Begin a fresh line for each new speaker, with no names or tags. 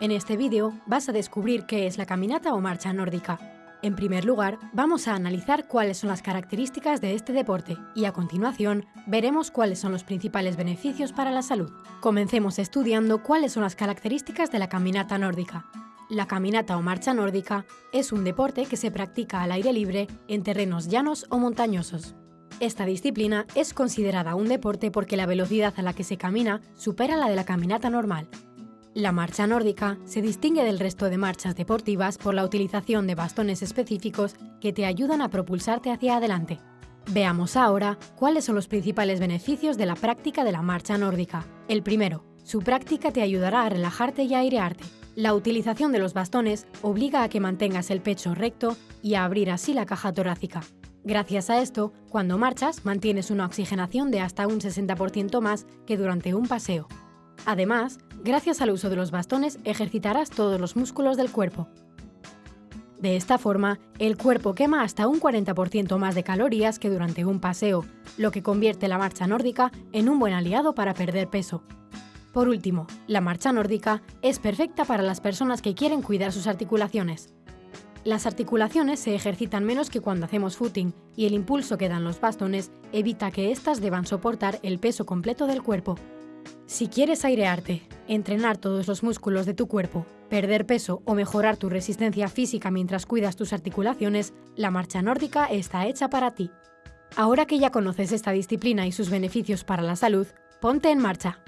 En este vídeo vas a descubrir qué es la caminata o marcha nórdica. En primer lugar, vamos a analizar cuáles son las características de este deporte y a continuación veremos cuáles son los principales beneficios para la salud. Comencemos estudiando cuáles son las características de la caminata nórdica. La caminata o marcha nórdica es un deporte que se practica al aire libre en terrenos llanos o montañosos. Esta disciplina es considerada un deporte porque la velocidad a la que se camina supera la de la caminata normal la marcha nórdica se distingue del resto de marchas deportivas por la utilización de bastones específicos que te ayudan a propulsarte hacia adelante. Veamos ahora cuáles son los principales beneficios de la práctica de la marcha nórdica. El primero, su práctica te ayudará a relajarte y a airearte. La utilización de los bastones obliga a que mantengas el pecho recto y a abrir así la caja torácica. Gracias a esto, cuando marchas mantienes una oxigenación de hasta un 60% más que durante un paseo. Además, gracias al uso de los bastones ejercitarás todos los músculos del cuerpo. De esta forma, el cuerpo quema hasta un 40% más de calorías que durante un paseo, lo que convierte la marcha nórdica en un buen aliado para perder peso. Por último, la marcha nórdica es perfecta para las personas que quieren cuidar sus articulaciones. Las articulaciones se ejercitan menos que cuando hacemos footing y el impulso que dan los bastones evita que éstas deban soportar el peso completo del cuerpo. Si quieres airearte, entrenar todos los músculos de tu cuerpo, perder peso o mejorar tu resistencia física mientras cuidas tus articulaciones, la marcha nórdica está hecha para ti. Ahora que ya conoces esta disciplina y sus beneficios para la salud, ponte en marcha.